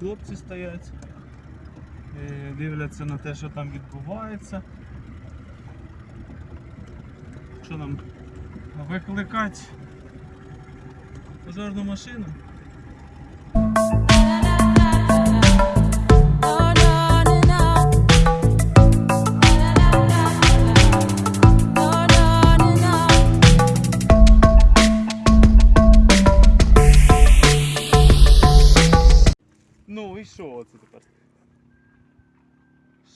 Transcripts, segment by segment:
хлопці стоять, е, дивляться на те, що там відбувається. Що нам викликати пожежну машину? Ну і що оце тепер?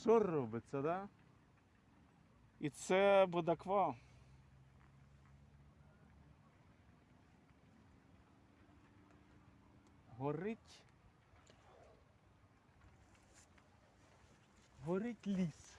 Що робиться, да? І це Будаква. Горить. Горить ліс.